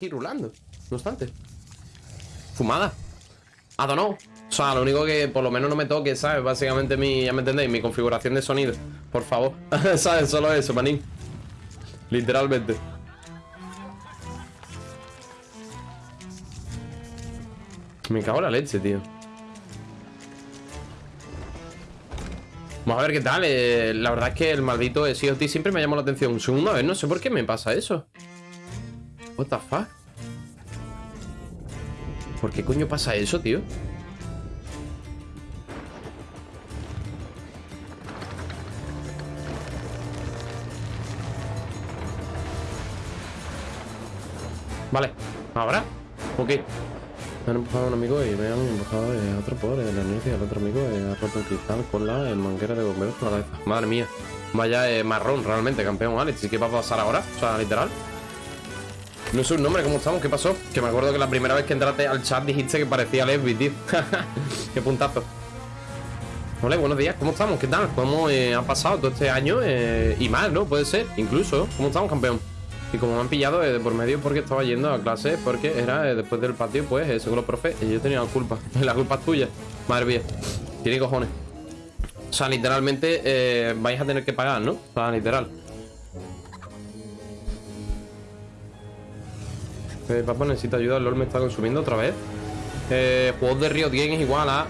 y rulando, no obstante. Fumada. I don't know. O sea, lo único que por lo menos no me toque, ¿sabes? Básicamente mi, ya me entendéis, mi configuración de sonido. Por favor. ¿Sabes? Solo eso, manín. Literalmente. Me cago en la leche, tío. Vamos a ver qué tal. Eh, la verdad es que el maldito SEOT siempre me llamó la atención. Un segundo, a ver, no sé por qué me pasa eso. What the fuck? ¿Por qué coño pasa eso, tío? Vale, ¿ahora? Ok. Me han empujado a un amigo y me han empujado a otro por el y al otro amigo ha roto el cristal con la manguera de bomberos por la cabeza. Madre mía. Vaya eh, marrón, realmente, campeón Alex. ¿Y qué va a pasar ahora? O sea, literal. No sé un nombre, ¿cómo estamos? ¿Qué pasó? Que me acuerdo que la primera vez que entraste al chat dijiste que parecía Lesbi, tío. Qué puntazo. Hola, buenos días, ¿cómo estamos? ¿Qué tal? ¿Cómo eh, ha pasado todo este año? Eh, y más, ¿no? Puede ser, incluso. ¿Cómo estamos, campeón? Y como me han pillado eh, por medio porque estaba yendo a clase, porque era eh, después del patio, pues, según los profes, yo tenía la culpa. la culpa es tuya. Madre mía. Tiene cojones. O sea, literalmente vais a tener que pagar, ¿no? O sea, literal. Eh, papá necesita ayuda, el LOL me está consumiendo otra vez. Eh, juegos de Riot Games igual a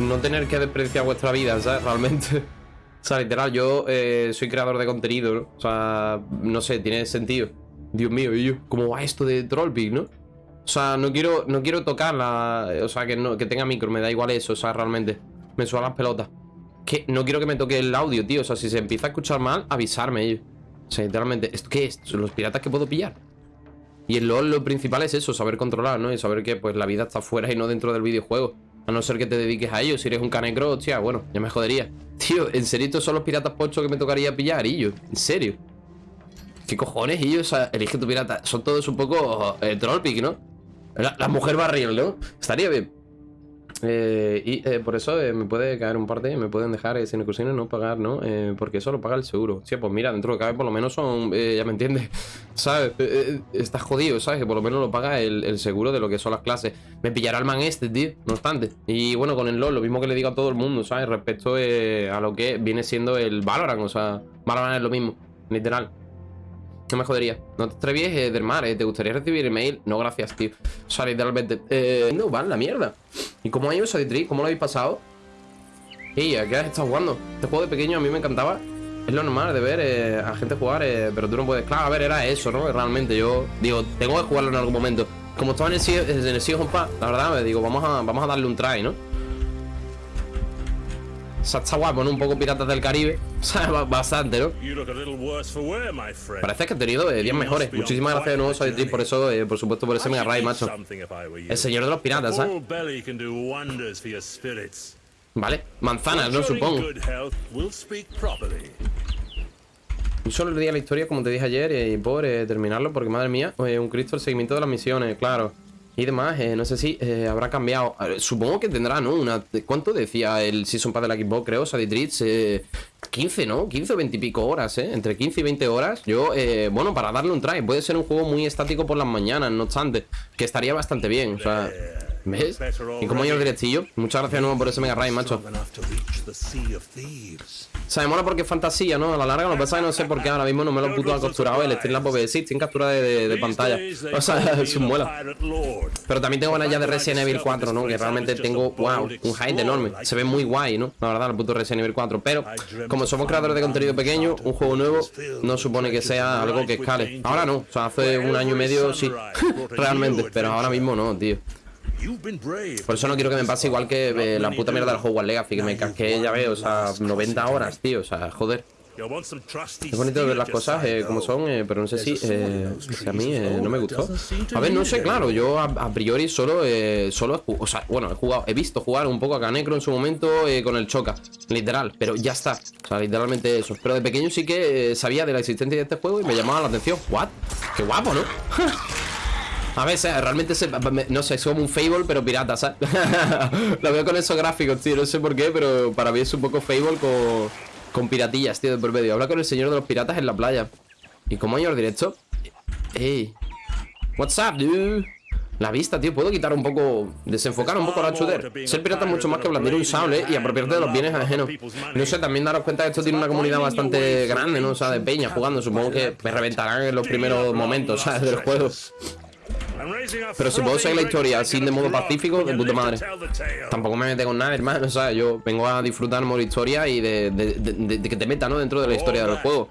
no tener que despreciar vuestra vida, ¿sabes? Realmente. o sea, literal, yo eh, soy creador de contenido, ¿no? O sea, no sé, tiene sentido. Dios mío, y yo, ¿cómo va esto de Trollpic, no? O sea, no quiero, no quiero tocarla, o sea, que, no, que tenga micro, me da igual eso, o sea, realmente. Me suenan las pelotas. Que no quiero que me toque el audio, tío. O sea, si se empieza a escuchar mal, avisarme ellos. O sea, literalmente, ¿esto qué es? ¿Son los piratas que puedo pillar? Y el LOL lo principal es eso, saber controlar, ¿no? Y saber que pues la vida está fuera y no dentro del videojuego. A no ser que te dediques a ello. Si eres un canecro, hostia, bueno, ya me jodería. Tío, ¿en serio estos son los piratas pochos que me tocaría pillar, Illo? ¿En serio? ¿Qué cojones, Illo? O sea, elige tu pirata. Son todos un poco eh, trollpic, ¿no? La, la mujer barril, ¿no? Estaría bien. Eh, y eh, por eso eh, me puede caer un parte, me pueden dejar sin excursiones no pagar, ¿no? porque eso lo paga el seguro. Sí, pues mira, dentro de cabe por lo menos son, ya me entiendes, ¿sabes? estás jodido, ¿sabes? Que por lo menos lo paga el, seguro de lo que son las clases. Me pillará el man este, tío, no obstante. Y bueno, con el LOL, lo mismo que le digo a todo el mundo, ¿sabes? Respecto a lo que viene siendo el Valorant, o sea, Valorant es lo mismo, literal. No me jodería. No te atrevies eh, del mar, eh. ¿Te gustaría recibir email? No, gracias, tío. O sea, literalmente. Eh, van, la mierda. ¿Y cómo ha ido Saditri? ¿Cómo lo habéis pasado? Ey, ¿a qué has estado jugando? Este juego de pequeño a mí me encantaba. Es lo normal de ver eh, a gente jugar, eh, pero tú no puedes. Claro, a ver, era eso, ¿no? Realmente yo digo, tengo que jugarlo en algún momento. Como estaba en el en el la verdad, me digo, vamos a, vamos a darle un try, ¿no? O sea, está guapo, ¿no? Un poco Piratas del Caribe. O sea, bastante, ¿no? Parece que he tenido eh, 10 mejores. Muchísimas gracias de nuevo, Soy por eso, eh, por supuesto, por ese Mega Ray, macho. El señor de los piratas, ¿sabes? Vale, manzanas, ¿no? Supongo. Un solo día la historia, como te dije ayer, eh, y por eh, terminarlo, porque madre mía, un Cristo el seguimiento de las misiones, claro y demás. Eh, no sé si eh, habrá cambiado. supongo que tendrá, ¿no? Una, ¿Cuánto decía el Season Pass de la Xbox? Creo, Saditritz. Eh, 15, ¿no? 15 o 20 y pico horas, ¿eh? Entre 15 y 20 horas. Yo, eh, bueno, para darle un try. Puede ser un juego muy estático por las mañanas, no obstante. Que estaría bastante bien, o sea... ¿Ves? Y como yo directillo. Muchas gracias nuevo por ese Mega Ray, macho. O sea, me mola porque es fantasía, ¿no? A la larga, lo que pasa es que no sé por qué ahora mismo no me lo puto acostumbrado el stream la sí, en captura de, de, pantalla. O sea, es un muela. Pero también tengo ganas ya de Resident Evil 4, ¿no? Que realmente tengo, wow, un hype enorme. Se ve muy guay, ¿no? La verdad, el puto Resident Evil 4. Pero, como somos creadores de contenido pequeño, un juego nuevo no supone que sea algo que escale. Ahora no, o sea, hace un año y medio sí, realmente. Pero ahora mismo no, tío. Por eso no quiero que me pase igual que eh, la puta mierda del Hogwarts Legacy, que me casqué, ya veo, o sea, 90 horas, tío, o sea, joder. Es bonito ver las cosas eh, como son, eh, pero no sé si, a mí no me gustó. A ver, no sé, claro, yo a, priori solo, solo, o sea, bueno, he jugado, he visto jugar un poco a Canecro en su momento con el Choca, literal, pero ya está, o sea, literalmente eso. Pero de pequeño sí que sabía de la existencia de este juego y me llamaba la atención. ¿What? Qué guapo, ¿no? A ver, realmente se, no sé, es como un Fable, pero pirata, ¿sabes? Lo veo con esos gráficos, tío, no sé por qué, pero para mí es un poco Fable con, piratillas, tío, de por medio. Habla con el señor de los piratas en la playa. ¿Y cómo hay el directo? ¡Ey! What's up, dude? La vista, tío, puedo quitar un poco Desenfocar un poco la shooter Ser pirata es mucho más que blandir un sable Y apropiarte de los bienes ajenos No sé, también daros cuenta que esto tiene una comunidad bastante grande, ¿no? O sea, de peña jugando Supongo que me reventarán en los primeros momentos, ¿sabes? Del juego pero si puedo seguir la historia así de modo pacífico, de puta madre. Tampoco me mete con nada, hermano. O sea, yo vengo a disfrutar modo historia y de, de, de, que te meta, ¿no? Dentro de la historia del juego.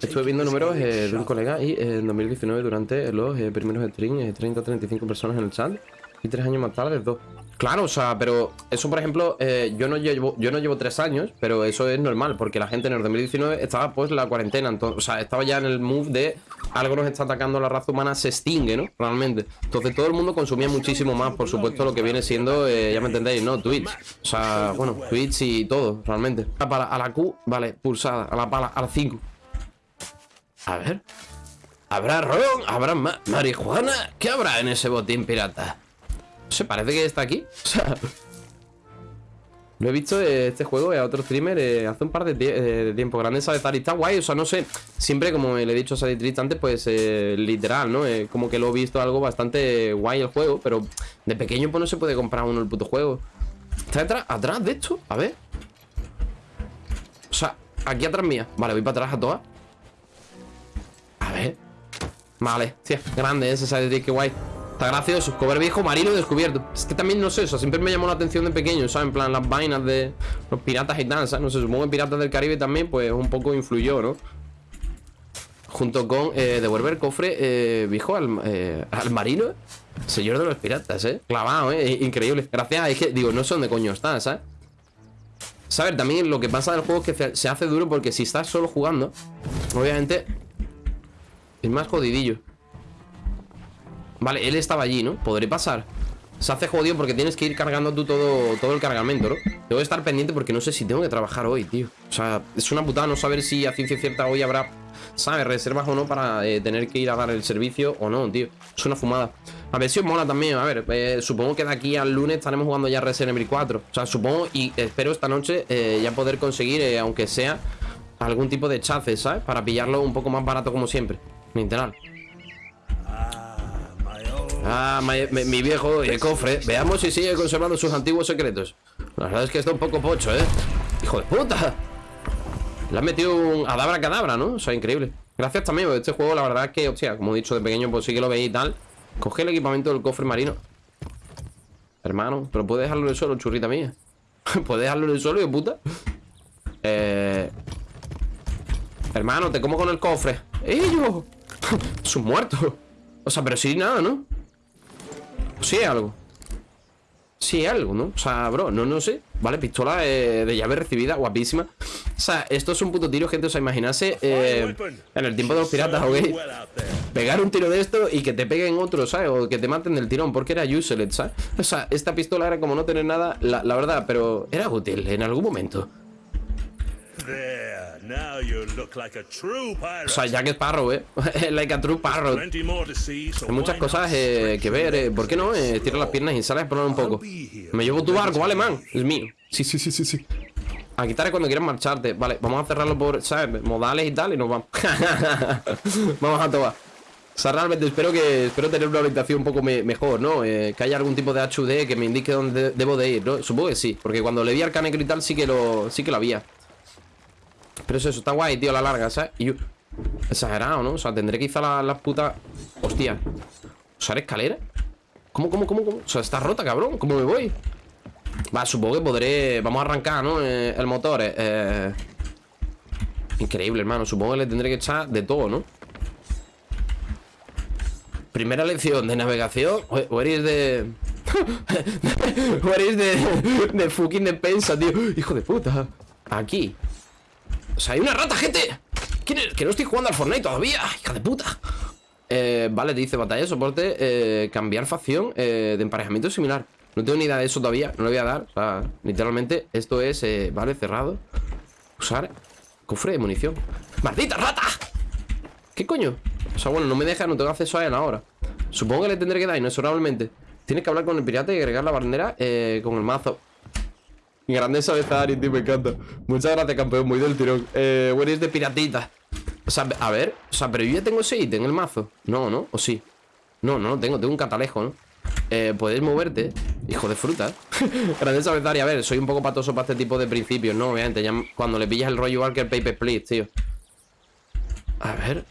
Estuve viendo números eh, de un colega y en 2019 durante los eh, primeros streams, 30-35 personas en el chat y tres años más tarde dos. Claro, o sea, pero eso, por ejemplo, eh, yo, no llevo, yo no llevo tres años, pero eso es normal, porque la gente en el 2019 estaba pues la cuarentena, entonces, o sea, estaba ya en el move de algo nos está atacando la raza humana, se extingue, ¿no? Realmente. Entonces todo el mundo consumía muchísimo más, por supuesto, lo que viene siendo, eh, ya me entendéis, ¿no? Twitch. O sea, bueno, Twitch y todo, realmente. A la, Q, vale, pulsada, a la pala, a la 5. A ver. ¿Habrá ron? ¿Habrá marihuana? ¿Qué habrá en ese botín pirata? Se parece que está aquí. O sea, lo he visto este juego a otro streamer eh, hace un par de, eh, tiempo. Grande de Tari. Está guay, o sea, no sé. Siempre, como le he dicho a Saditrist antes, pues eh, literal, ¿no? como que lo he visto algo bastante guay el juego. Pero de pequeño, pues no se puede comprar uno el puto juego. ¿Está atrás, atrás de esto? A ver. O sea, aquí atrás mía. Vale, voy para atrás a todas. A ver. Vale, sí, grande ese Saditrist, qué guay. Está gracioso, cover viejo marino descubierto Es que también, no sé, eso siempre me llamó la atención de pequeño ¿sabes? En plan, las vainas de los piratas y ¿sabes? No sé, supongo que Piratas del Caribe también, pues un poco influyó, ¿no? Junto con eh, devolver cofre eh, viejo al, eh, marino Señor de los piratas, ¿eh? Clavado, ¿eh? Increíble Gracias, es que, digo, no sé dónde coño está, ¿sabes? Saber, también lo que pasa del juego es que se hace duro porque si estás solo jugando Obviamente Es más jodidillo Vale, él estaba allí, ¿no? Podré pasar Se hace jodido porque tienes que ir cargando tú todo, todo el cargamento, ¿no? Que estar pendiente porque no sé si tengo que trabajar hoy, tío O sea, es una putada no saber si a ciencia cierta hoy habrá ¿Sabes? Reservas o no para eh, tener que ir a dar el servicio o no, tío Es una fumada A ver si os mola también, a ver eh, Supongo que de aquí al lunes estaremos jugando ya Resident Evil 4 O sea, supongo y espero esta noche eh, ya poder conseguir, aunque sea Algún tipo de chace, ¿sabes? Para pillarlo un poco más barato como siempre Literal Ah, mi, viejo el cofre Veamos si sigue conservando sus antiguos secretos La verdad es que está un poco pocho, ¿eh? ¡Hijo de puta! Le han metido un adabra cadabra, ¿no? O sea, increíble Gracias también, porque este juego la verdad es que, o sea, como he dicho de pequeño, pues sí que lo veis y tal Coge el equipamiento del cofre marino Hermano, pero puedes dejarlo en el suelo, churrita mía Puedes dejarlo en el suelo, de puta Eh... Hermano, te como con el cofre ¡Ellos! Es un muerto O sea, pero sí nada, ¿no? Sí, algo Sí, algo, ¿no? O sea, bro, no, no sé Vale, pistola eh, de llave recibida, guapísima O sea, esto es un puto tiro, gente O sea, imaginarse eh, en el tiempo de los piratas, ¿ok? Pegar un tiro de esto y que te peguen otro. O que te maten del tirón, porque era useless. O sea, esta pistola era como no tener nada, la verdad Pero era útil en algún momento o sea, Jack Sparrow, ¿eh? like a true parrot. Hay muchas cosas eh, que ver. Eh. ¿Por qué no? Eh, tira las piernas y sales a explorar un poco. Me llevo tu barco, vale, man. Es mío. Sí, sí, sí, sí, sí. A quitar cuando quieras marcharte. Vale, vamos a cerrarlo por, ¿sabes? Modales y tal y nos vamos. vamos a tomar. O sea, realmente espero que espero tener una orientación un poco mejor, ¿no? Eh, que haya algún tipo de HUD que me indique dónde debo de ir, ¿no? Supongo que sí, porque cuando le vi al canecro y tal sí que lo, sí que lo había. Pero eso, está guay, tío, la larga, ¿sabes? Exagerado, ¿no? O sea, tendré que las putas... Hostia. ¿Usar escalera? ¿Cómo, cómo, cómo, cómo? O sea, está rota, cabrón. ¿Cómo me voy? Va, supongo que podré... Vamos a arrancar, ¿no? Eh, el motor, eh, eh... Increíble, hermano. Supongo que le tendré que echar de todo, ¿no? Primera lección de navegación. Eres de... eres de... De fucking defensa, tío. Hijo de puta. Aquí. O sea, hay una rata, gente. Que no estoy jugando al Fortnite todavía. Hija de puta. Eh, Vale, dice batalla de soporte eh, Cambiar facción eh, de emparejamiento similar. No tengo ni idea de eso todavía No le voy a dar. O sea, literalmente Esto es, eh, vale, cerrado. Usar cofre de munición. ¡Maldita rata! ¿Qué coño? O sea, bueno, no me deja, no tengo acceso a él ahora. Supongo que le tendré que dar inexorablemente Tienes que hablar con el pirata y agregar la bandera eh, Con el mazo Grandeza de tío, me encanta. Muchas gracias, campeón, muy del tirón. Eh, es de piratita. O sea, a ver O sea, pero yo ya tengo ese ítem en el mazo No, ¿no? ¿O sí? No, no tengo Tengo un catalejo, ¿no? Eh, puedes moverte Hijo de fruta Grandeza y A ver, soy un poco patoso para este tipo de principios, ¿no? Obviamente, cuando le pillas el rollo el Paper Split, tío A ver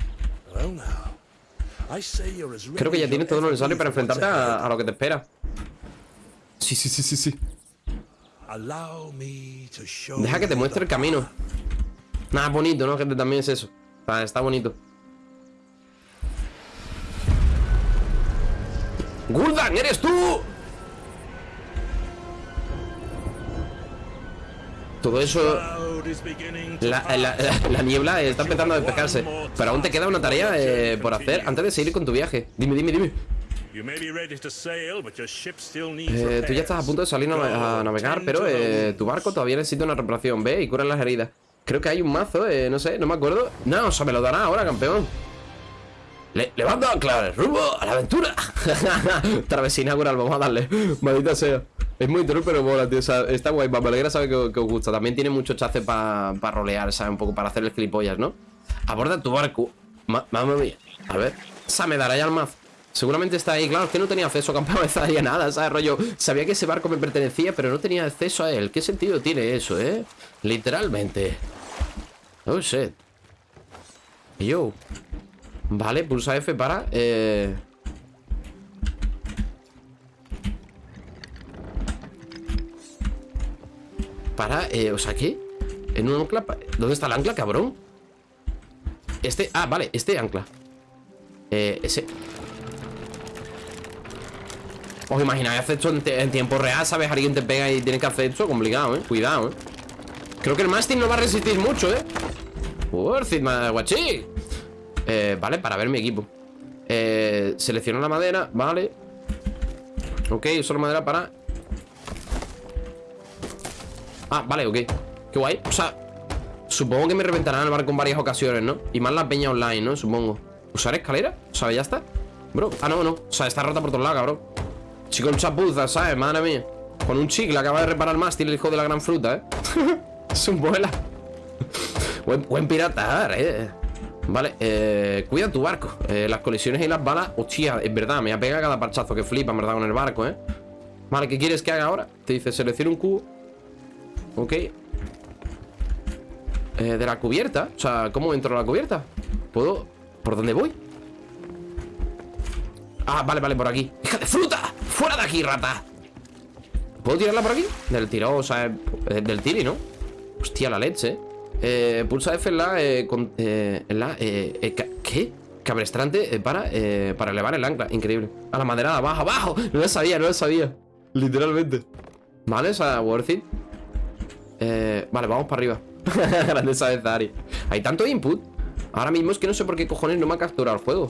Creo que ya tienes todo lo necesario para enfrentarte a, a lo que te espera Sí, sí, sí, sí, sí Deja que te muestre el camino. Nada, bonito, ¿no? Gente, también es eso. Está, está bonito. ¡Gul'dan, eres tú! Todo eso... La, niebla está empezando a despejarse. Pero aún te queda una tarea eh, por hacer Antes de seguir con tu viaje. Dime, dime, dime eh, tú ya estás a punto de salir a navegar, pero eh, tu barco todavía necesita una reparación. Ve y cura las heridas. Creo que hay un mazo, eh, no sé, no me acuerdo. No, o sea, me lo dará ahora, campeón. Le levanta, claro, rumbo a la aventura. Travesina coral, vamos a darle. Maldita sea. Es muy troll, pero mola, tío. O sea, está guay. Me alegra saber que, os gusta. También tiene mucho chace para rolear, ¿sabes? Un poco para hacer el gilipollas, ¿no? Aborda tu barco. Mamma mía. A ver. O sea, me dará ya el mazo. Seguramente está ahí, claro, es que no tenía acceso a campo de nada, ¿sabes? Rollo, sabía que ese barco me pertenecía, pero no tenía acceso a él. ¿Qué sentido tiene eso, eh? Literalmente. Oh, shit. Yo. Vale, pulsa F para... Eh... Para, eh, o sea, ¿qué? En un ancla... ¿Dónde está el ancla, cabrón? Este... Ah, vale, este ancla Eh, ese... ¿Os imagináis hacer esto en, tiempo real? ¿Sabes? Alguien te pega y tienes que hacer esto Complicado, ¿eh? Cuidado, ¿eh? Creo que el mástil no va a resistir mucho, ¿eh? Worth guachi eh, Vale, para ver mi equipo eh, Selecciona la madera, vale Ok, uso la madera para Ah, vale, ok Qué guay, o sea Supongo que me reventarán el barco en varias ocasiones, ¿no? Y más la peña online, ¿no? Supongo ¿Usar escalera? O sea, ya está Bro, ah, no, no O sea, está rota por todos lados, cabrón Chico, chapuza, ¿sabes? Madre mía Con un chicle acaba de reparar más Tiene el hijo de la gran fruta, ¿eh? es un vuela buen, piratar, ¿eh? Vale, eh, cuida tu barco eh, Las colisiones y las balas Hostia, es verdad, me ha pegado cada parchazo que flipa, en verdad, con el barco, ¿eh? Vale, ¿qué quieres que haga ahora? Te dice, selecciona un cubo Ok eh, De la cubierta O sea, ¿cómo entro a la cubierta? ¿Puedo? ¿Por dónde voy? Ah, vale, vale, por aquí ¡Hija de fruta! ¡Fuera de aquí, rata! ¿Puedo tirarla por aquí? Del tiro, o sea, eh, del tiri, ¿no? Hostia, la leche. Eh, Pulsa F en la, eh, eh en la eh, ¿Qué? Cabrestrante para, para elevar el ancla. Increíble. A la madera abajo, abajo No lo sabía, no lo sabía. Literalmente. Vale, o sea, worth it. Vale, vamos para arriba. Grandeza de Zari Hay tanto input. Ahora mismo es que no sé por qué cojones no me ha capturado el juego.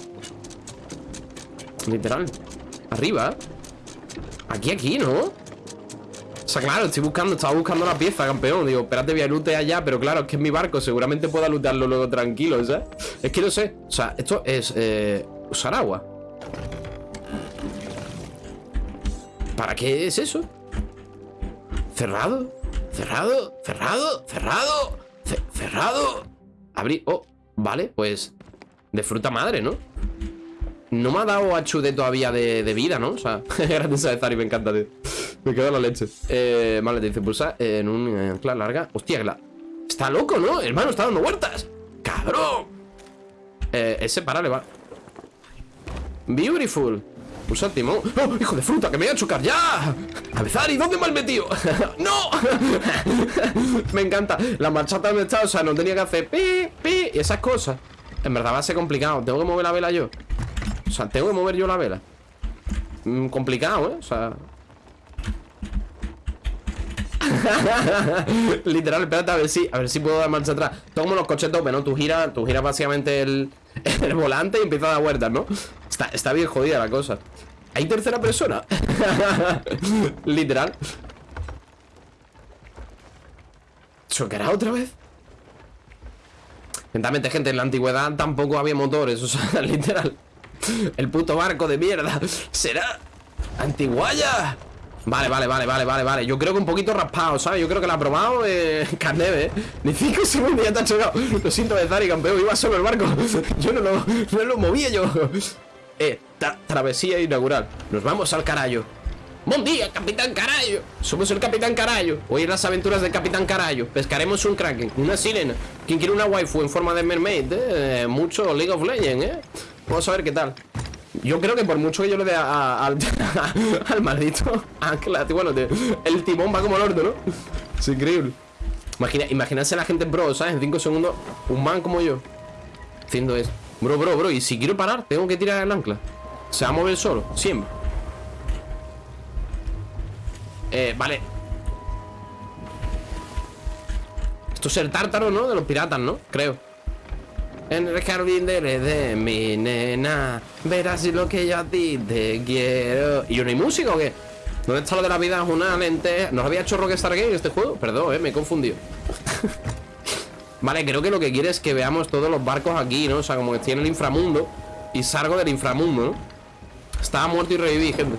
Literal. Arriba Aquí, aquí, ¿no? O sea, claro, estoy buscando Estaba buscando la pieza, campeón Digo, espérate, voy a lootear allá Pero claro, es que es mi barco Seguramente pueda lootearlo luego tranquilo, ¿sabes? Es que no sé O sea, esto es... Eh, usar agua ¿Para qué es eso? ¿Cerrado? ¿Cerrado? ¿Cerrado? ¿Cerrado? ¿Cerrado? Abrir... Oh, vale, pues... De fruta madre, ¿no? No me ha dado HUD todavía de, vida, ¿no? O sea, gracias a Zari, me encanta, tío. Me queda la leche. Eh, vale, te dice pulsa en un ancla larga. Hostia, la... Está loco, ¿no? Hermano, está dando vueltas. ¡Cabrón! Eh, ese para, le va. Beautiful. Pulsa el timón. ¡Oh, hijo de fruta! ¡Que me voy a chocar ya! ¡Avezari! ¿Dónde me has metido? ¡No! me encanta. La marchata me está, o sea, no tenía que hacer pi, pi y esas cosas. En verdad va a ser complicado. Tengo que mover la vela yo. O sea, tengo que mover yo la vela mm, Complicado, ¿eh? O sea... Literal, espérate a ver si A ver si puedo dar marcha atrás como los coches tope, ¿no? Tú giras, tú giras básicamente el, el volante y empiezas a dar vueltas, ¿no? Está, está bien jodida la cosa ¿Hay tercera persona? Literal ¿Chocará otra vez? Lentamente, gente, en la antigüedad tampoco había motores O sea, literal el puto barco de mierda Será Antiguaya Vale, vale, vale, vale, vale, vale Yo creo que un poquito raspado, ¿sabes? Yo creo que la ha probado eh, Carneve, ¿eh? Ni 5 segundos ya te chocado Lo siento, Zari, campeón Iba solo el barco Yo no lo, no lo movía yo Eh, travesía inaugural Nos vamos al carayo Buen día, Capitán Carayo Somos el Capitán Carayo Hoy las aventuras del Capitán Carayo Pescaremos un Kraken, una sirena ¿Quién quiere una waifu en forma de mermaid? Eh? Mucho League of Legends, ¿eh? Vamos a ver qué tal yo creo que por mucho que yo le dé al, al maldito Ancla, bueno, el timón va como el orto, ¿no? Es increíble Imagina, Imagínense la gente pro, ¿sabes? En 5 segundos, un man como yo Haciendo eso Bro, bro, bro, y si quiero parar, tengo que tirar el ancla Se va a mover solo, siempre Eh, vale Esto es el tártaro, ¿no? De los piratas, ¿no? Creo en el jardín de mi nena Verás lo que yo a ti te quiero ¿Y yo no hay música o qué? ¿Dónde está lo de la vida? Es una lente ¿Nos había hecho Rockstar Game este juego? Perdón, eh, me he confundido Vale, creo que lo que quiere es que veamos todos los barcos aquí, ¿no? O sea, como que estoy en el inframundo Y salgo del inframundo, ¿no? Estaba muerto y reviví, gente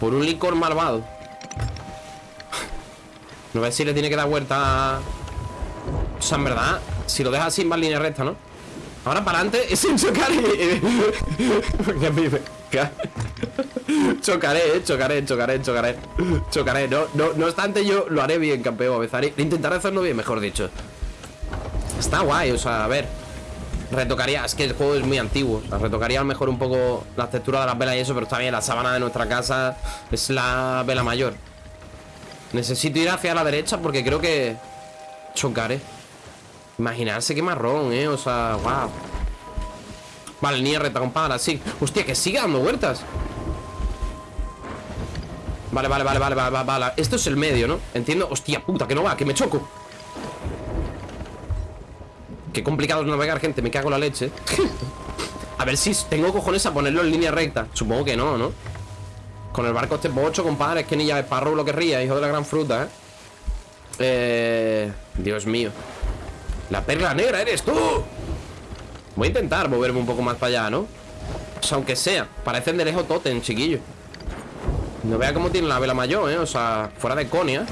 Por un licor malvado No ver si le tiene que dar vuelta O sea, en verdad Si lo deja así va en línea recta, ¿no? Ahora para adelante sin chocar me... chocaré, eh, chocaré, chocaré, chocaré Chocaré, no, no, no obstante yo lo haré bien, campeón Avezaré, intentaré hacerlo bien, mejor dicho Está guay, o sea, a ver Retocaría, es que el juego es muy antiguo o Retocaría a lo mejor un poco la textura de las velas y eso Pero está bien, la sábana de nuestra casa Es la vela mayor Necesito ir hacia la derecha porque creo que Chocaré Imaginarse qué marrón, eh, o sea, wow Vale, ni reta, compadre, sí. Hostia, que sigue dando vueltas. Vale, vale, vale, vale, vale, vale. Esto es el medio, ¿no? Entiendo, hostia puta, que no va, que me choco. Qué complicado es navegar, gente, me cago en la leche. A ver si tengo cojones a ponerlo en línea recta. Supongo que no, ¿no? Con el barco este bocho, compadre Es que ni ya esparro lo querría, hijo de la gran fruta, ¿eh? Eh... Dios mío la perla negra eres tú Voy a intentar moverme un poco más para allá, ¿no? O sea, aunque sea Parecen de lejos totem, chiquillo No vea cómo tiene la vela mayor, ¿eh? O sea, fuera de conia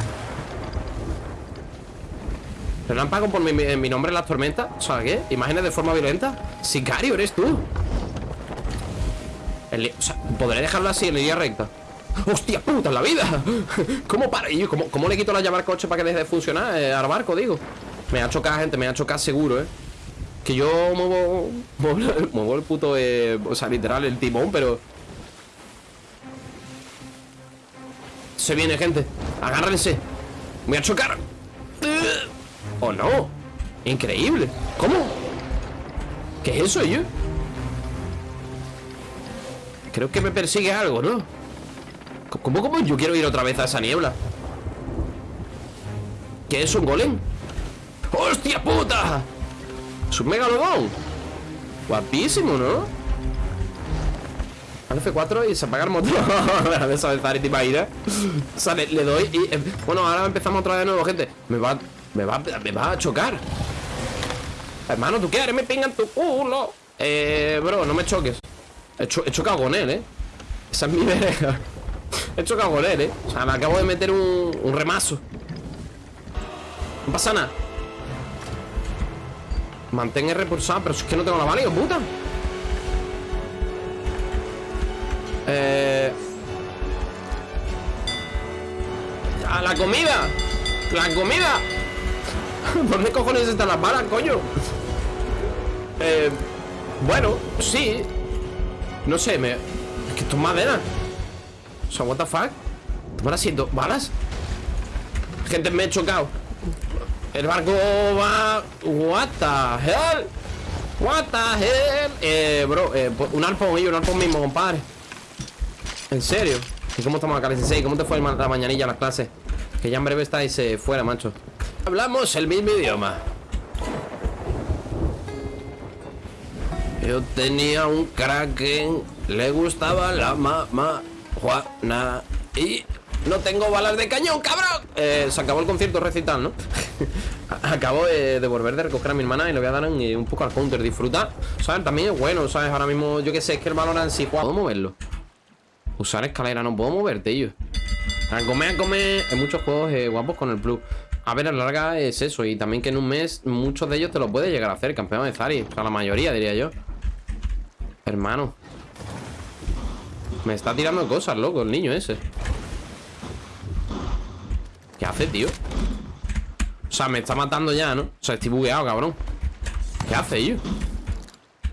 Relámpago por mi, nombre en las tormentas O sea, ¿qué? ¿Imágenes de forma violenta? Sicario, eres tú O sea, ¿podré dejarlo así en línea recta? ¡Hostia puta, en la vida! ¿Cómo para? ¿Y cómo, cómo le quito la llave al coche para que deje de funcionar eh, al barco, digo? Me ha chocado, gente, me ha chocado seguro, ¿eh? Que yo muevo, muevo, el puto, eh, o sea, literal, el timón, pero... Se viene, gente. Agárrense. Voy a chocar. ¿O no? Increíble. ¿Cómo? ¿Qué es eso, yo? Creo que me persigue algo, ¿no? ¿Cómo, cómo yo quiero ir otra vez a esa niebla? ¿Qué es un golem? ¡Hostia puta! Es un megalodón Guapísimo, ¿no? Al F4 y se apaga el motor de esa y O sea, le, doy y... Eh, bueno, ahora empezamos otra vez de nuevo, gente Me va... Me va... Me va a chocar Hermano, ¿tú qué eres? Me pingan tu culo Eh... Bro, no me choques He, chocado con él, ¿eh? Esa es mi verga He chocado con él, ¿eh? O sea, me acabo de meter un, un remazo No pasa nada Mantén R pulsado Pero es que no tengo la válida, puta Eh... ¡A la comida! ¡La comida! ¿Dónde cojones están las balas, coño? Eh... Bueno, sí No sé, me... Es que esto es madera O sea, what the fuck ¿Están haciendo balas? Gente, me he chocado el barco va... What the hell? What the hell? Eh, bro, eh, un arpón, un arpón mismo, compadre ¿En serio? ¿Y cómo estamos acá, 16? ¿Cómo te fue la mañanilla a las clases? Que ya en breve estáis eh, fuera, macho Hablamos el mismo idioma Yo tenía un kraken Le gustaba la mamá Juana Y no tengo balas de cañón, cabrón eh, Se acabó el concierto recital, ¿no? Acabo de, volver de recoger a mi hermana Y le voy a dar un, poco al counter Disfrutar, ¿sabes? También es bueno, ¿sabes? Ahora mismo, yo que sé, es que el valor en sí ¿Puedo moverlo? Usar escalera, no puedo moverte, tío A comer, a comer. Hay muchos juegos eh, guapos con el Plus. A ver, a la larga es eso. Y también que en un mes muchos de ellos te lo puedes llegar a hacer, campeón de Zari. O sea, la mayoría, diría yo. Hermano. Me está tirando cosas, loco, el niño ese. ¿Qué hace, tío? O sea, me está matando ya, ¿no? O sea, estoy bugueado, cabrón. ¿Qué hace, yo?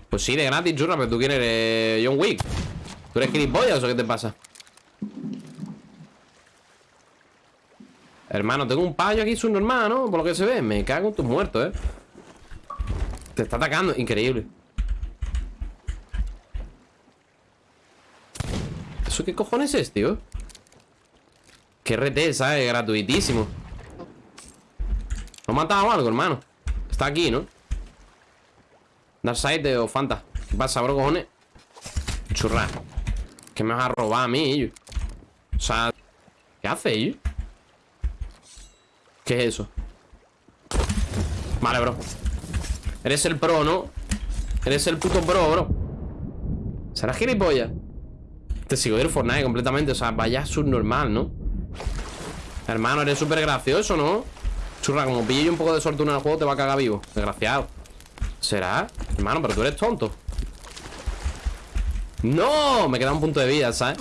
Pues sí, de gratis, churra, pero tú quieres eres John Wick. ¿Tú eres gilipollas o qué te pasa? Hermano, tengo un payo aquí subnormal, ¿no? Por lo que se ve. Me cago en tus muertos, ¿eh? Te está atacando. Increíble. ¿Eso qué cojones es, tío? Qué RT, ¿sabes? Gratuitísimo. ¿Lo ha matado algo, hermano? Está aquí, ¿no? Darkseid o Fanta. ¿Qué pasa, bro, cojones? Churra. Que me vas a robar a mí, O sea, ¿qué hace, ellos? ¿Qué es eso? Vale, bro Eres el pro, ¿no? Eres el puto pro, bro ¿Será gilipollas? Te sigo del Fortnite completamente O sea, vaya subnormal, ¿no? Hermano, eres súper gracioso, ¿no? Churra, como pille un poco de suerte en el juego Te va a cagar vivo Desgraciado ¿Será? Hermano, pero tú eres tonto ¡No! Me queda un punto de vida, ¿sabes?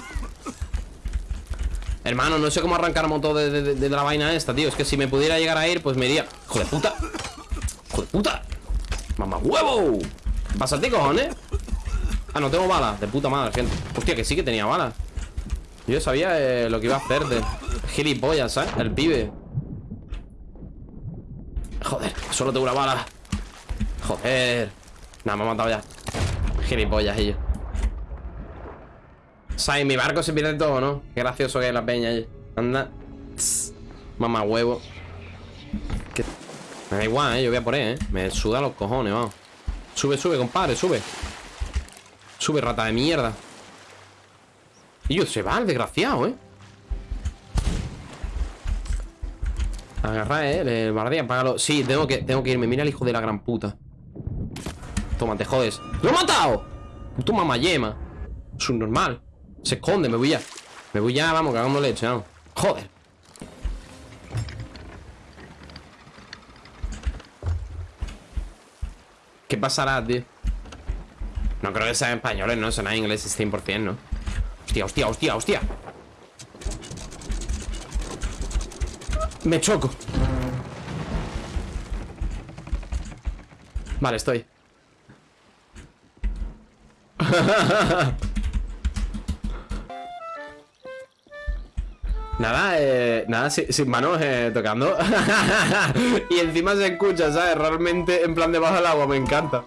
Hermano, no sé cómo arrancar moto de, de, la vaina esta, tío Es que si me pudiera llegar a ir, pues me iría ¡Hijo de puta! ¡Hijo de puta! ¡Mamá huevo! Pásate, cojones Ah, no tengo balas De puta madre, gente Hostia, que sí que tenía balas Yo sabía eh, lo que iba a hacer de gilipollas, ¿sabes? El pibe Joder, solo tengo una bala Joder Nada, me ha matado ya Gilipollas ellos Sai, mi barco se pierde todo, ¿no? Qué gracioso que es la peña ahí. Anda. Mamá huevo. Me da igual, ¿eh? Yo voy a por él, ¿eh? Me suda los cojones, vamos. Sube, sube, compadre, sube. Sube, rata de mierda. Y yo, se va el desgraciado, ¿eh? Agarra, ¿eh? El bardía, apágalo. Sí, tengo que, tengo que irme. Mira el hijo de la gran puta. Toma, te jodes. ¡Lo he matado! Puto mamayema. normal se esconde, me voy ya Me voy ya, vamos, cagando leche, vamos Joder ¿Qué pasará, tío? No creo que sea en español, ¿no? Será en inglés 100%, ¿no? Hostia, hostia, hostia, hostia Me choco Vale, estoy Nada, eh, nada, sin, manos eh, tocando Y encima se escucha, ¿sabes? Realmente en plan debajo del agua, me encanta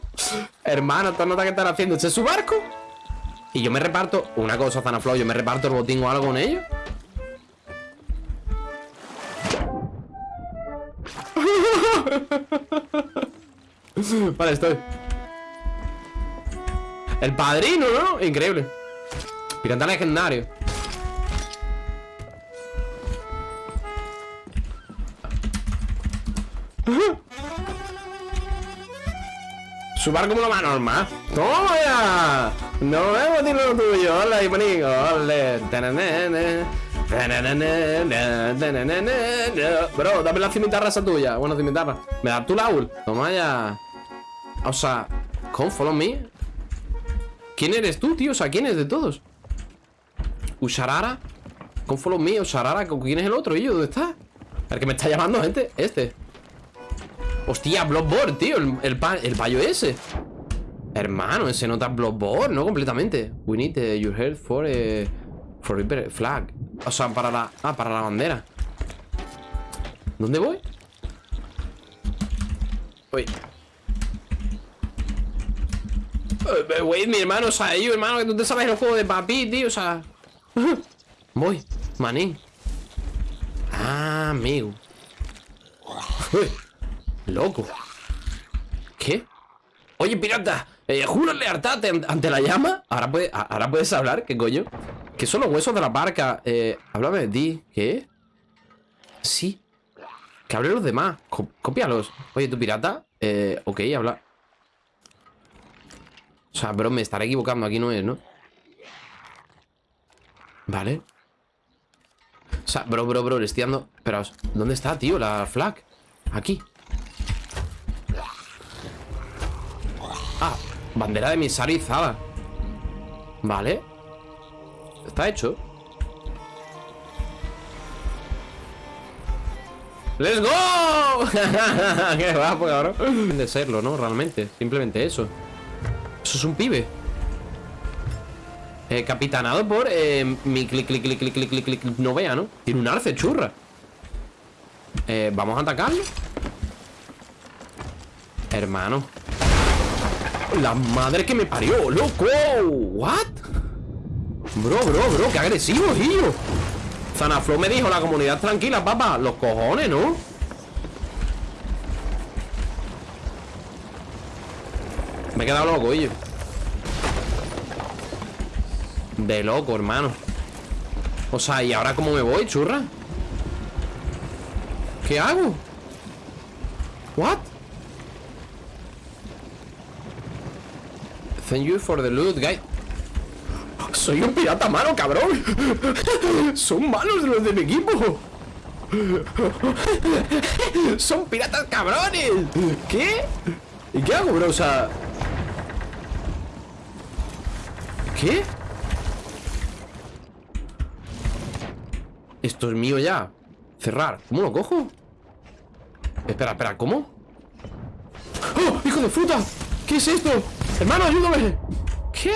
Hermano, ¿tú notas que están haciendo? ¿Este es su barco? Y yo me reparto, una cosa, Zanaflow Yo me reparto el botín o algo con ellos Vale, estoy El padrino, ¿no? Increíble Pirata legendario Su barco como lo más normal. ¡Toma ya! No vemos lo tuyo. Hola, y. Ole. Bro, dame la cimitarra esa tuya. Bueno, cimitarra. Me da tu laúl. Toma ya. O sea, ¿cómo follow me? ¿Quién eres tú, tío? O sea, ¿quién es de todos? ¿Usharara? ¿Cómo follow me? ¿Usharara? ¿Quién es el otro? ¿Y yo? ¿Dónde está? El que me está llamando, gente. Este. Hostia, Bloodborne, tío El, el, el payo ese Hermano, ese nota Bloodborne, ¿no? Completamente We need uh, your help for uh, Flag O sea, para la... Ah, para la bandera ¿Dónde voy? Uy Wait, mi hermano, o sea, yo, hermano, que tú te sabes el juego de papi, tío, o sea Voy, manín Ah, amigo Uy Loco. ¿Qué? Oye, pirata, eh, juro lealtad ante la llama. Ahora, ahora puedes hablar, ¿qué coño? ¿Qué son los huesos de la barca? Eh, háblame de ti. ¿Qué? Sí. Que hable los demás. cópialos. Oye, ¿tú pirata? Eh, ok, habla. O sea, bro, me estaré equivocando. Aquí no es, ¿no? Vale. O sea, bro, bro, bro, le estoy dando... Esperaos, ¿dónde está, tío, la flag? Aquí Ah, bandera de emisario izada Vale Está hecho ¡Let's go! ¡Qué guapo, cabrón! De serlo, ¿no? Realmente, simplemente eso Eso es un pibe eh, Capitanado por eh, mi clic, clic, clic, clic, clic, clic, clic No vea, ¿no? Tiene un arce churra eh, ¿Vamos a atacarlo? Hermano La madre que me parió, loco ¿What? Bro, bro, bro, qué agresivo, tío Zanaflow me dijo, la comunidad tranquila, papá Los cojones, ¿no? Me he quedado loco, yo De loco, hermano O sea, ¿y ahora cómo me voy, churra? ¿Qué hago? What? Thank you for the loot, guy Soy un pirata malo, cabrón Son malos los de mi equipo Son piratas cabrones ¿Qué? ¿Y qué hago, bro? O sea... ¿Qué? Esto es mío ya Cerrar ¿Cómo lo cojo? Espera, espera, ¿cómo? ¡Oh! ¡Hijo de fruta! ¿Qué es esto? Hermano, ayúdame ¿Qué?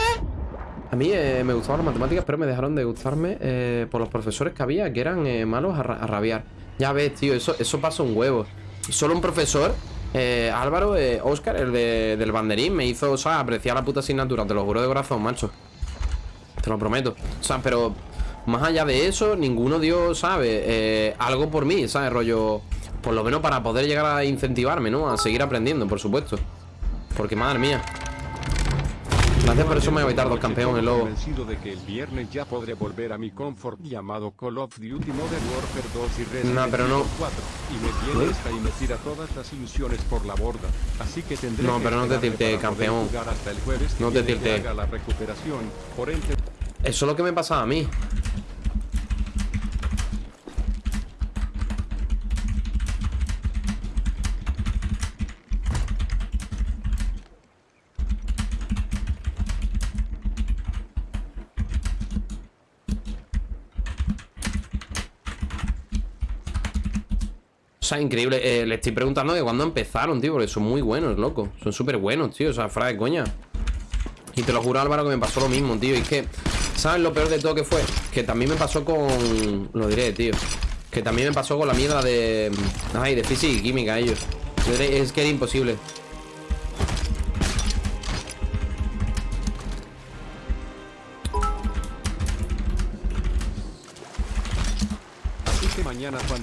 A mí eh, me gustaban las matemáticas, pero me dejaron de gustarme eh, por los profesores que había, que eran eh, malos a, rabiar. Ya ves, tío, eso, eso pasa un huevo. Solo un profesor, Álvaro, Oscar, el de, del banderín, me hizo, o sea, apreciar la puta asignatura, te lo juro de corazón, macho. Te lo prometo. O sea, pero más allá de eso, ninguno dio, ¿sabes? algo por mí, ¿sabes? Rollo, por lo menos para poder llegar a incentivarme, ¿no? A seguir aprendiendo, por supuesto. Porque, madre mía. Gracias por eso me voy a dos campeones, lobo. convencido de que el viernes ya podré volver a mi confort llamado Call of Duty Modern Warfare 2 y Resident no, pero no. 4 y me viene esta y me tira todas las ilusiones por la borda. Así que tendré No, pero no te tilte, campeón. no te tilte. La recuperación. Por ente... Eso es lo que me pasa a mí. Increíble. Eh, le estoy preguntando de cuándo empezaron, tío, porque son muy buenos, loco. Son súper buenos, tío. O sea, fuera de coña. Y te lo juro, Álvaro, que me pasó lo mismo, tío. Y es que, ¿sabes lo peor de todo que fue? Que también me pasó con... Lo diré, tío. Que también me pasó con la mierda de... Ay, de física y química, ellos. Es que era imposible.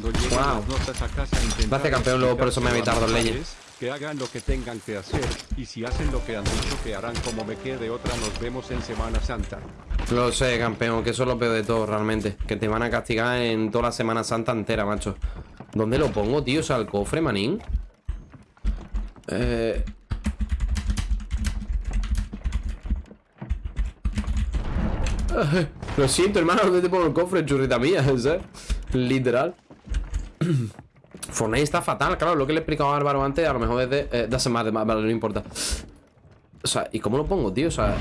Cuando lleguen las notas a casa Gracias campeón, luego por eso me he evitado dos leyes. Que hagan lo que tengan que hacer, y si hacen lo que han dicho que harán como me quede otra, nos vemos en Semana Santa. Lo sé, campeón, que eso es lo peor de todo, realmente. Que te van a castigar en toda la Semana Santa entera, macho. ¿Dónde lo pongo, tío? O sea, el cofre, manín. Eh... Lo siento, hermano, ¿dónde te pongo el cofre, churrita mía? ¿sabes? Literal. Fortnite está fatal, claro, lo que le he explicado a Álvaro antes, a lo mejor es de... Eh, de más, vale, no importa. O sea, ¿y cómo lo pongo, tío? O sea...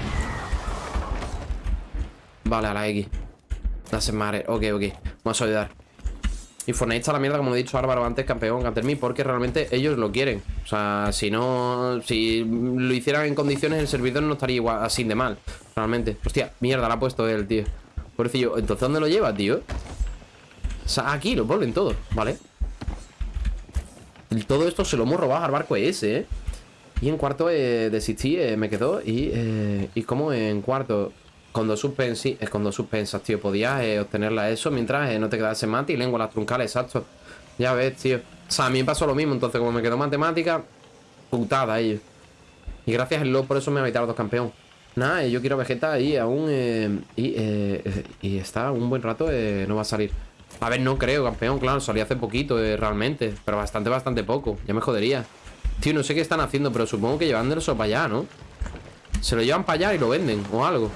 Vale, a la X. Dase madre. Ok, ok. Vamos a ayudar. Y Fortnite está la mierda, como he dicho Álvaro antes, campeón mí porque realmente ellos lo quieren. O sea, si no... Si lo hicieran en condiciones, el servidor no estaría igual, así de mal. Realmente. Hostia, mierda, la ha puesto él, tío. Pobrecillo. Entonces, ¿dónde lo lleva, tío? Aquí lo ponen todo, ¿vale? Y todo esto se lo hemos robado al barco ese, ¿eh? Y en cuarto eh, desistí, eh, me quedó Y, eh, y como en cuarto Con dos suspensas, es con dos suspensas, tío Podías eh, obtenerla eso mientras no te quedase mate y lengua las truncales, exacto. Ya ves, tío. O sea, a mí me pasó lo mismo, entonces como me quedó matemática Putada ellos Y gracias al LOL por eso me ha evitado dos campeón. Nada, yo quiero Vegeta ahí aún y, y está un buen rato, no va a salir a ver, no creo, campeón, claro, salí hace poquito eh, realmente Pero bastante, bastante poco, ya me jodería Tío, no sé qué están haciendo, pero supongo que llevándolo para allá, ¿no? Se lo llevan para allá y lo venden, o algo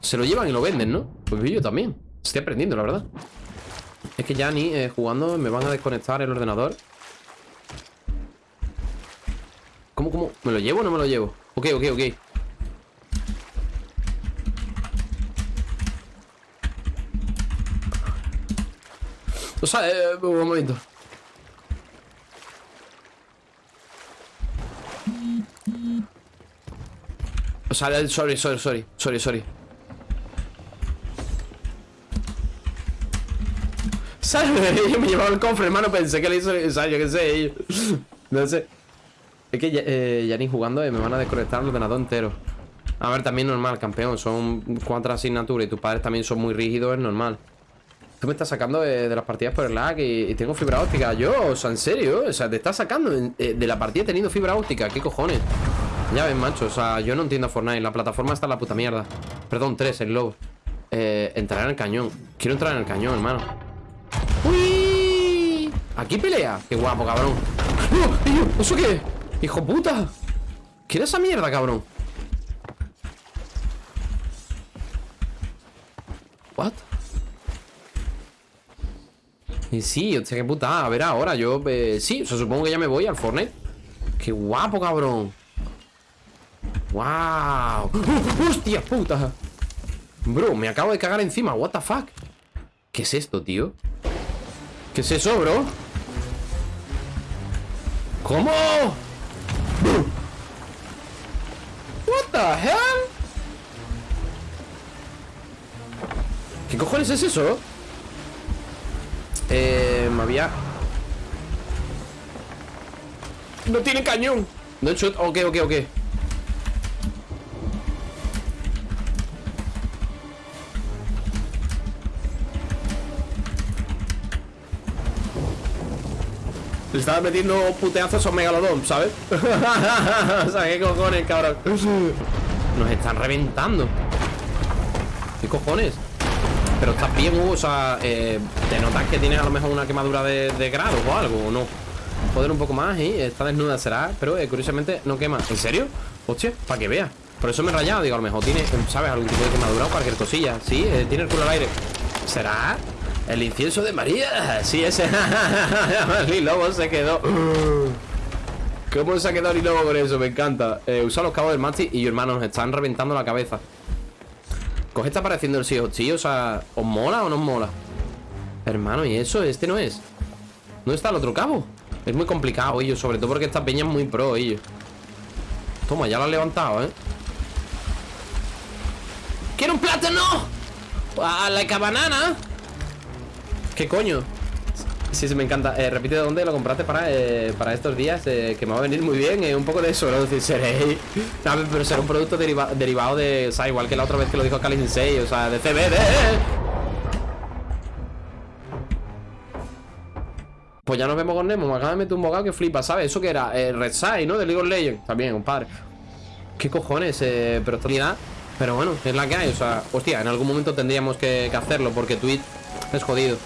Se lo llevan y lo venden, ¿no? Pues yo también Estoy aprendiendo, la verdad. Es que ya ni eh, jugando me van a desconectar el ordenador. ¿Cómo, cómo? ¿Me lo llevo o no me lo llevo? Ok, ok, ok. O sea, eh, un momento. O sea, eh, sorry, sorry, sorry, sorry, sorry. ¿Sabes? Yo me llevaba el cofre, hermano, pensé que le hizo... O sea, yo qué sé, No sé. Es que eh, ya ni jugando eh, me van a desconectar el ordenador entero. A ver, también normal, campeón. Son cuatro asignaturas y tus padres también son muy rígidos, es normal. Tú me estás sacando de, las partidas por el lag y, tengo fibra óptica. Yo, o sea, en serio, o sea, te estás sacando eh, de, la partida teniendo fibra óptica. ¿Qué cojones? Ya ves, macho, o sea, yo no entiendo Fortnite. La plataforma está en la puta mierda. Perdón, tres, el lobo. Eh, entrar en el cañón. Quiero entrar en el cañón, hermano. ¡Uy! Aquí pelea. Qué guapo, cabrón. ¡No! ¿Eso qué? ¡Hijo puta! ¿Qué era esa mierda, cabrón? Y sí, hostia, qué puta. A ver ahora, yo... Eh, sí, supongo que ya me voy al Fortnite. ¡Qué guapo, cabrón! ¡Wow! ¡Hostia puta! Bro, me acabo de cagar encima. What the fuck? ¿Qué es esto, tío? ¿Qué es eso, bro? ¿Cómo? What the hell? ¿Qué cojones es eso? Eh, me había... No tiene cañón No he hecho... Ok, ok, ok Le estaba metiendo puteazos a esos megalodón, ¿sabes? o sea, ¿qué cojones, cabrón? Nos están reventando ¿Qué cojones? Pero bien, Hugo, o sea, eh, te notas que tienes a lo mejor una quemadura de, de grado o algo, ¿o no? Joder un poco más y está desnuda, será, pero eh, curiosamente no quema. ¿En serio? Hostia, para que vea. Por eso me he rayado, digo, a lo mejor tiene, ¿sabes? Algún tipo de quemadura o cualquier cosilla. Sí, eh, tiene el culo al aire. ¿Será? El incienso de María. Sí, ese. el lobo se quedó. ¿Cómo se ha quedado el lobo con eso? Me encanta. Eh, usa los cabos del Mati y hermano nos están reventando la cabeza. Coge está apareciendo el CEO, tío. O sea, ¿os mola o no os mola? Hermano, ¿y eso? Este no es. ¿Dónde está el otro cabo? Es muy complicado, ellos, sobre todo porque esta peña es muy pro, ellos. Toma, ya lo han levantado, ¿eh? ¡Quiero un plátano! ¡A la cabanana! ¿Qué coño? Sí, sí, me encanta. Eh, repite dónde lo compraste para, eh, para estos días, eh, que me va a venir muy bien. un poco de eso, ¿no? Decir, seré. pero será un producto derivado de. O sea, igual que la otra vez que lo dijo Kali 6, o sea, de CBD. Pues ya nos vemos con Nemo. Me acaba de meter un bocado que flipa, ¿sabes? Eso que era Red Side, ¿no? De League of Legends. También, compadre. ¿Qué cojones? pero esta Pero bueno, es la que hay. O sea, hostia, en algún momento tendríamos que, que hacerlo porque Twitch es jodido.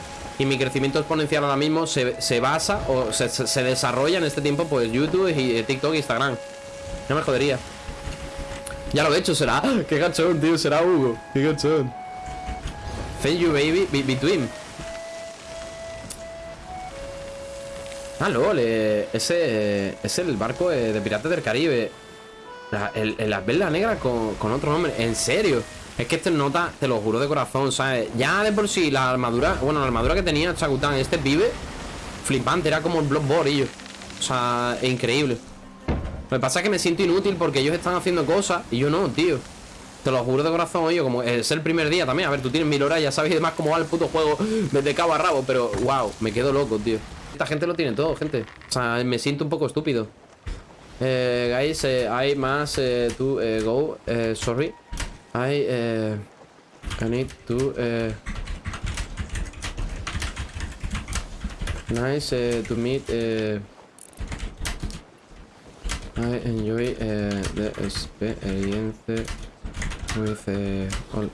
Y mi crecimiento exponencial ahora mismo se, basa o se, desarrolla en este tiempo pues YouTube y eh, TikTok e Instagram. No me jodería. Ya lo he hecho, será. Qué gachón, tío, será Hugo. Qué gachón. Thank you, baby. between. Ah, lol, eh, ese es el barco eh, de Piratas del Caribe. La, el, la negra con, con otro nombre. ¿En serio? Es que este nota, te lo juro de corazón, ¿sabes? Ya de por sí la armadura, bueno, la armadura que tenía Chagután, este pibe, flipante, era como el Bloodborne, O sea, increíble. Lo que pasa es que me siento inútil porque ellos están haciendo cosas y yo no, tío. Te lo juro de corazón, oye, como es el primer día también. A ver, tú tienes mil horas, ya sabes además cómo va el puto juego desde cabo a rabo, pero wow, me quedo loco, tío. Esta gente lo tiene todo, gente. O sea, me siento un poco estúpido. Eh, guys, eh, hay más eh, to eh, go. Eh, sorry. I uh, I need to uh, nice uh, to meet uh, I enjoy uh, the experience with uh, all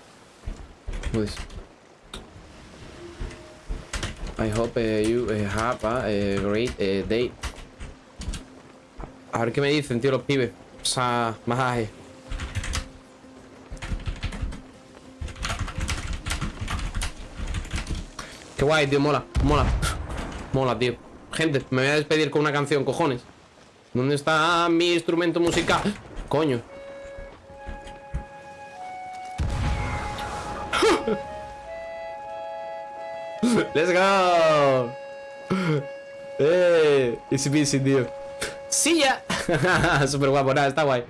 I hope uh, you have a, great day. A ver qué me dicen, tío, los pibes. O sea, más Qué guay, tío, mola, mola. Mola, tío. Gente, me voy a despedir con una canción, cojones. ¿Dónde está mi instrumento musical? Coño. Let's go. Eh, peasy, tío. Sí ya. Súper guapo, nada, está guay.